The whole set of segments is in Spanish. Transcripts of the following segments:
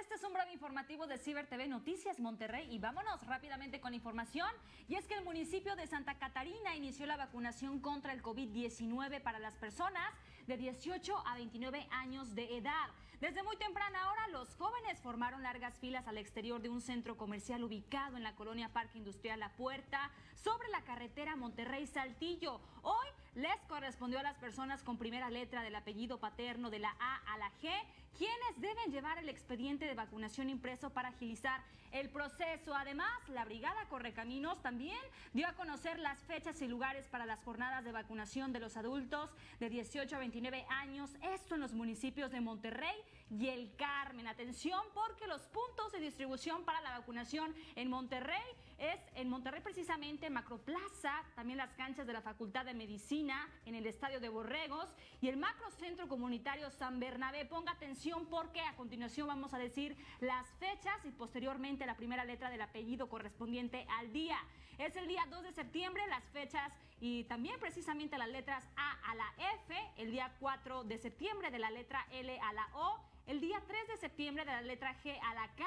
Este es un breve informativo de Ciber TV Noticias Monterrey y vámonos rápidamente con información. Y es que el municipio de Santa Catarina inició la vacunación contra el COVID-19 para las personas de 18 a 29 años de edad. Desde muy temprana hora, los jóvenes formaron largas filas al exterior de un centro comercial ubicado en la colonia Parque Industrial La Puerta, sobre la carretera Monterrey-Saltillo. Hoy les correspondió a las personas con primera letra del apellido paterno de la A a la G, quienes deben llevar el expediente de vacunación impreso para agilizar el proceso. Además, la Brigada Correcaminos también dio a conocer las fechas y lugares para las jornadas de vacunación de los adultos de 18 a 29 años, esto en los municipios de Monterrey y El Carmen. Atención porque los puntos de distribución para la vacunación en Monterrey es en Monterrey precisamente Macroplaza, también las canchas de la Facultad de Medicina, en el Estadio de Borregos y el Macrocentro Comunitario San Bernabé. Ponga atención porque a continuación vamos a decir las fechas y posteriormente la primera letra del apellido correspondiente al día. Es el día 2 de septiembre, las fechas y también precisamente las letras A a la F, el día 4 de septiembre de la letra L a la O, el día 3 de septiembre de la letra G a la K,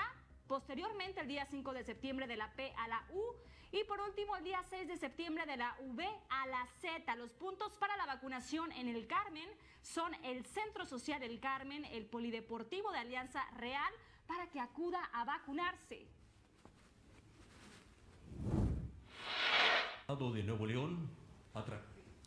posteriormente el día 5 de septiembre de la P a la U y por último el día 6 de septiembre de la V a la Z. Los puntos para la vacunación en el Carmen son el Centro Social El Carmen, el Polideportivo de Alianza Real, para que acuda a vacunarse. de Nuevo León,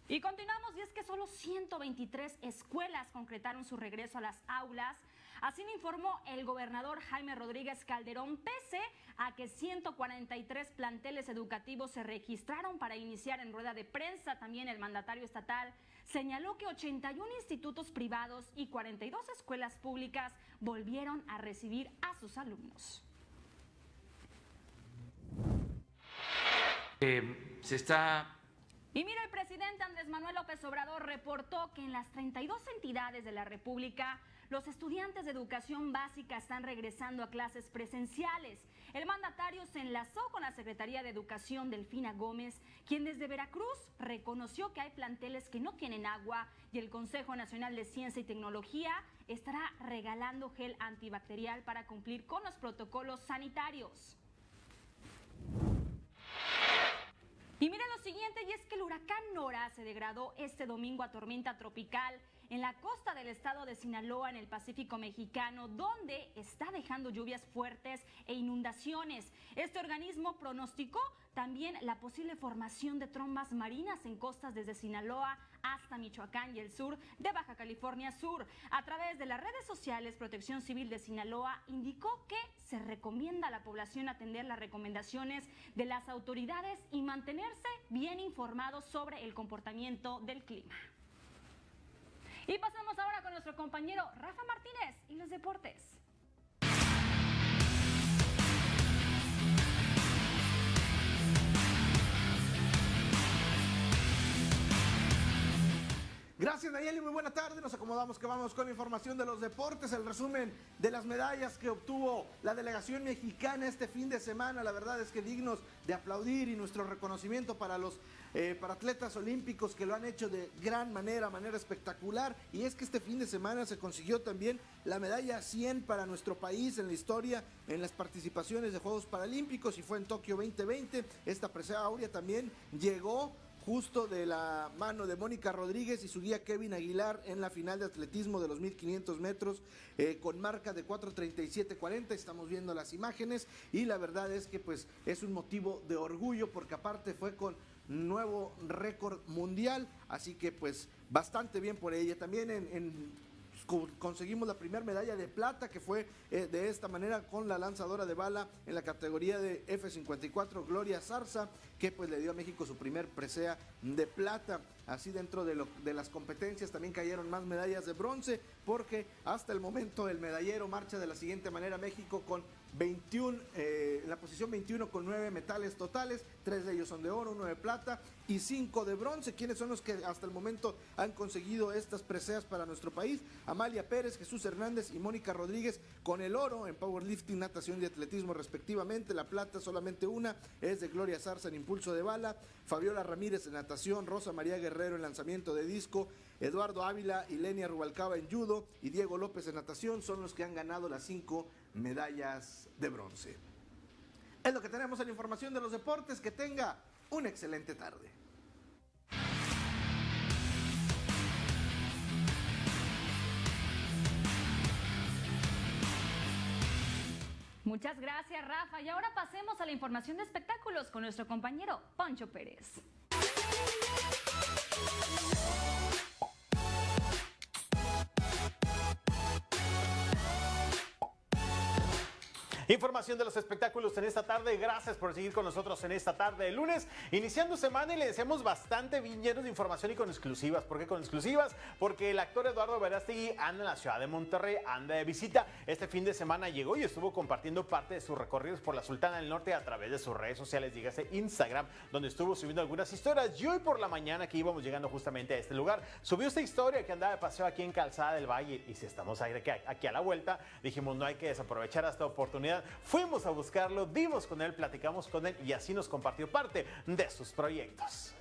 y continuamos y es que solo 123 escuelas concretaron su regreso a las aulas. Así lo informó el gobernador Jaime Rodríguez Calderón, pese a que 143 planteles educativos se registraron para iniciar en rueda de prensa. También el mandatario estatal señaló que 81 institutos privados y 42 escuelas públicas volvieron a recibir a sus alumnos. Eh, se está y mira, el presidente Andrés Manuel López Obrador reportó que en las 32 entidades de la República, los estudiantes de educación básica están regresando a clases presenciales. El mandatario se enlazó con la Secretaría de Educación Delfina Gómez, quien desde Veracruz reconoció que hay planteles que no tienen agua y el Consejo Nacional de Ciencia y Tecnología estará regalando gel antibacterial para cumplir con los protocolos sanitarios. Y mira lo siguiente, y es que el huracán Nora se degradó este domingo a tormenta tropical en la costa del estado de Sinaloa, en el Pacífico mexicano, donde está dejando lluvias fuertes e inundaciones. Este organismo pronosticó también la posible formación de trombas marinas en costas desde Sinaloa hasta Michoacán y el sur de Baja California Sur. A través de las redes sociales, Protección Civil de Sinaloa indicó que se recomienda a la población atender las recomendaciones de las autoridades y mantenerse bien informados sobre el comportamiento del clima. Y pasamos ahora con nuestro compañero Rafa Martínez y los deportes. Gracias Nayeli, muy buena tarde. Nos acomodamos que vamos con información de los deportes, el resumen de las medallas que obtuvo la delegación mexicana este fin de semana. La verdad es que dignos de aplaudir y nuestro reconocimiento para los eh, para atletas olímpicos que lo han hecho de gran manera, manera espectacular. Y es que este fin de semana se consiguió también la medalla 100 para nuestro país en la historia, en las participaciones de Juegos Paralímpicos y fue en Tokio 2020. Esta presea áurea también llegó justo de la mano de Mónica Rodríguez y su guía Kevin Aguilar en la final de atletismo de los 1500 metros eh, con marca de 4.37.40. Estamos viendo las imágenes y la verdad es que pues es un motivo de orgullo porque aparte fue con nuevo récord mundial, así que pues bastante bien por ella. También en conseguimos la primera medalla de plata que fue eh, de esta manera con la lanzadora de bala en la categoría de F54 Gloria Zarza que pues le dio a México su primer presea de plata. Así dentro de, lo, de las competencias también cayeron más medallas de bronce porque hasta el momento el medallero marcha de la siguiente manera México con 21, eh, la posición 21 con 9 metales totales, 3 de ellos son de oro, 1 de plata y 5 de bronce. ¿Quiénes son los que hasta el momento han conseguido estas preseas para nuestro país? Amalia Pérez, Jesús Hernández y Mónica Rodríguez con el oro en powerlifting, natación y atletismo respectivamente. La plata solamente una es de Gloria Zarza en impulso de bala, Fabiola Ramírez en natación, Rosa María Guerrero en lanzamiento de disco, Eduardo Ávila y Lenia Rubalcaba en judo y Diego López en natación son los que han ganado las 5 medallas de bronce. Es lo que tenemos en información de los deportes. Que tenga una excelente tarde. Muchas gracias, Rafa. Y ahora pasemos a la información de espectáculos con nuestro compañero Poncho Pérez. Información de los espectáculos en esta tarde. Gracias por seguir con nosotros en esta tarde de lunes. Iniciando semana y le deseamos bastante bien llenos de información y con exclusivas. ¿Por qué con exclusivas? Porque el actor Eduardo Verástegui anda en la ciudad de Monterrey, anda de visita. Este fin de semana llegó y estuvo compartiendo parte de sus recorridos por la Sultana del Norte a través de sus redes sociales, dígase Instagram, donde estuvo subiendo algunas historias. Y hoy por la mañana que íbamos llegando justamente a este lugar, subió esta historia que andaba de paseo aquí en Calzada del Valle. Y si estamos aquí a la vuelta, dijimos no hay que desaprovechar esta oportunidad Fuimos a buscarlo, dimos con él, platicamos con él y así nos compartió parte de sus proyectos.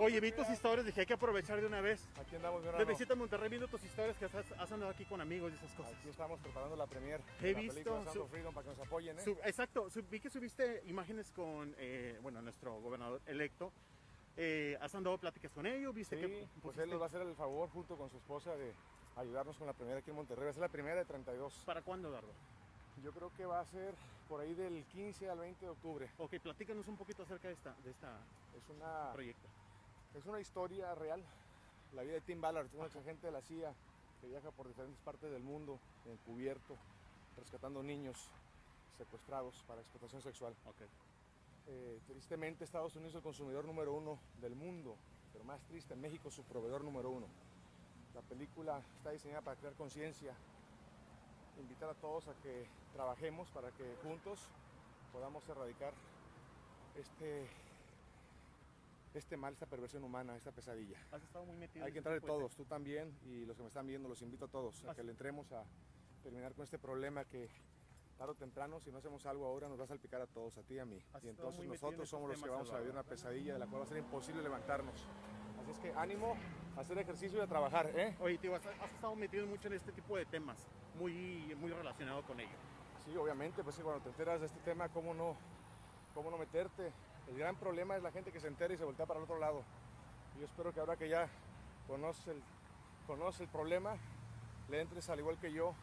Oye, vi tus historias, dije, hay que aprovechar de una vez. Aquí andamos de una De visita a Monterrey, viendo tus historias que has, andado aquí con amigos y esas cosas. Aquí estamos preparando la premier He la visto su, Freedom para que nos apoyen, ¿eh? exacto, vi que subiste imágenes con, eh, bueno, nuestro gobernador electo. Eh, ¿Has andado pláticas con ellos? ¿Viste sí, que pues él nos va a hacer el favor junto con su esposa de ayudarnos con la premier aquí en Monterrey. Va a ser la primera de 32. ¿Para cuándo, Dardo? Yo creo que va a ser por ahí del 15 al 20 de octubre. Ok, platícanos un poquito acerca de esta, de esta es una, proyecto. Es una historia real, la vida de Tim Ballard, un agente de la CIA que viaja por diferentes partes del mundo, encubierto, rescatando niños secuestrados para explotación sexual. Okay. Eh, tristemente Estados Unidos es el consumidor número uno del mundo, pero más triste, México su proveedor número uno. La película está diseñada para crear conciencia, invitar a todos a que trabajemos para que juntos podamos erradicar este, este mal, esta perversión humana, esta pesadilla. Has estado muy metido Hay que entrar todos, tú también y los que me están viendo, los invito a todos a que le entremos a terminar con este problema que tarde o temprano, si no hacemos algo ahora, nos va a salpicar a todos, a ti y a mí. y entonces nosotros somos los que vamos a vivir una pesadilla de la cual va a ser imposible levantarnos. Así es que ánimo, hacer ejercicio y a trabajar, ¿eh? Oye, tío, has, estado metido mucho en este tipo de temas, muy, muy relacionado con ello. Sí, obviamente, pues cuando te enteras de este tema, ¿cómo no, cómo no meterte? El gran problema es la gente que se entera y se voltea para el otro lado. Yo espero que ahora que ya conoce el, conoce el problema, le entres al igual que yo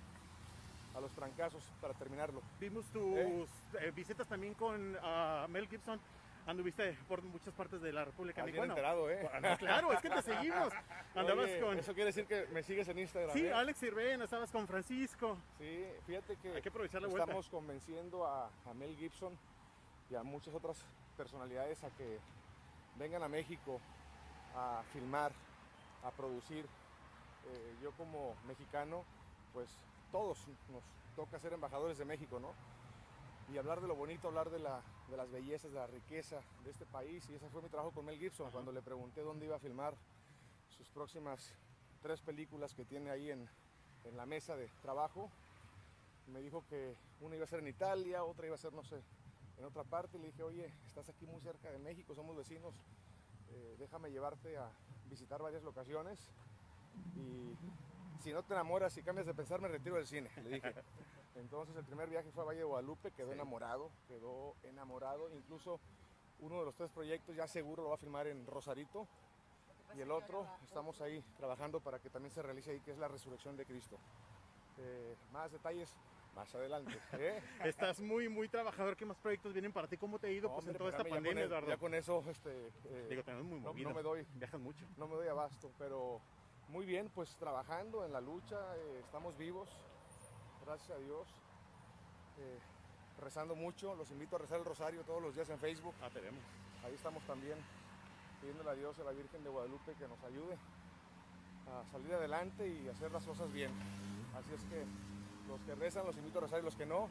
a los trancazos para terminarlo. Vimos tus ¿Eh? Eh, visitas también con uh, Mel Gibson anduviste por muchas partes de la República Mexicana. enterado, ¿eh? claro, es que te seguimos. Andabas con... Eso quiere decir que me sigues en Instagram. Sí, ¿eh? Alex Sirven, estabas con Francisco. Sí, fíjate que, Hay que aprovechar la estamos convenciendo a, Mel Gibson y a muchas otras personalidades a que vengan a México a filmar, a producir. Eh, yo como mexicano, pues todos nos toca ser embajadores de México, ¿no? Y hablar de lo bonito, hablar de, la, de, las bellezas, de la riqueza de este país. Y ese fue mi trabajo con Mel Gibson, cuando le pregunté dónde iba a filmar sus próximas tres películas que tiene ahí en, en, la mesa de trabajo. Me dijo que una iba a ser en Italia, otra iba a ser, no sé, en otra parte. Le dije, oye, estás aquí muy cerca de México, somos vecinos, eh, déjame llevarte a visitar varias locaciones. Y si no te enamoras y cambias de pensar, me retiro del cine, le dije. Entonces el primer viaje fue a Valle de Guadalupe, quedó enamorado, quedó enamorado. Incluso uno de los tres proyectos ya seguro lo va a filmar en Rosarito. Y el otro estamos ahí trabajando para que también se realice ahí, que es la resurrección de Cristo. Eh, más detalles más adelante. ¿eh? Estás muy, muy trabajador. ¿Qué más proyectos vienen para ti? ¿Cómo te ha ido pues, en toda esta pandemia, e- Eduardo? Ya con eso, este, eh, Digo, muy movido. No, me doy. Viajas mucho. No me doy abasto, pero muy bien, pues trabajando en la lucha, estamos vivos, gracias a Dios. Eh, rezando mucho, los invito a rezar el rosario todos los días en Facebook. Ah, tenemos. Ahí estamos también pidiéndole a Dios, a la Virgen de Guadalupe, que nos ayude a salir adelante y hacer las cosas bien. Así es que los que rezan los invito a rezar y los que no,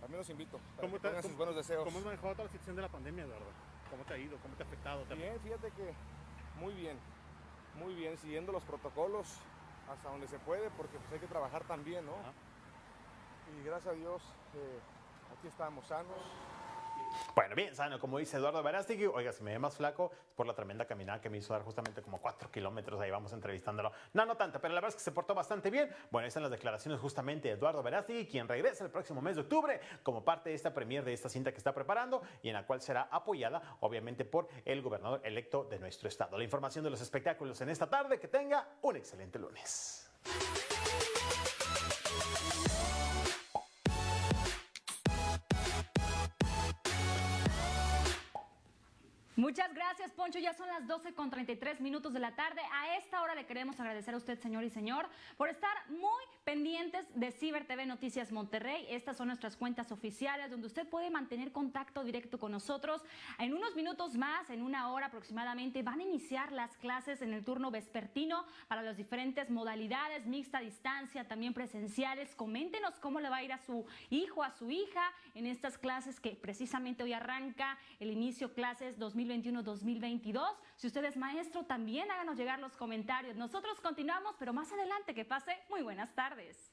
también los invito. ¿Cómo te, sus buenos deseos. ¿Cómo has manejado toda la situación de la pandemia, Eduardo? ¿Cómo te ha ido? ¿Cómo te ha afectado? Bien, fíjate que muy bien, muy bien, siguiendo los protocolos hasta donde se puede, porque pues hay que trabajar también, ¿no? y gracias a Dios eh, aquí estamos sanos, Bueno, bien sano, como dice Eduardo Verástegui. Oiga, si me ve más flaco, es por la tremenda caminada que me hizo dar justamente como cuatro kilómetros. Ahí vamos entrevistándolo. No, no tanto, pero la verdad es que se portó bastante bien. Bueno, están las declaraciones justamente de Eduardo Verástegui, quien regresa el próximo mes de octubre como parte de esta premier de esta cinta que está preparando y en la cual será apoyada, obviamente, por el gobernador electo de nuestro estado. La información de los espectáculos en esta tarde. Que tenga un excelente lunes. Muchas gracias, Poncho. Ya son las 12 con 33 minutos de la tarde. A esta hora le queremos agradecer a usted, señor y señor, por estar muy pendientes de Ciber TV Noticias Monterrey. Estas son nuestras cuentas oficiales donde usted puede mantener contacto directo con nosotros. En unos minutos más, en una hora aproximadamente, van a iniciar las clases en el turno vespertino para las diferentes modalidades, mixta distancia, también presenciales. Coméntenos cómo le va a ir a su hijo, a su hija en estas clases que precisamente hoy arranca el inicio clases 2020 2021-2022. Si usted es maestro, también háganos llegar los comentarios. Nosotros continuamos, pero más adelante que pase muy buenas tardes.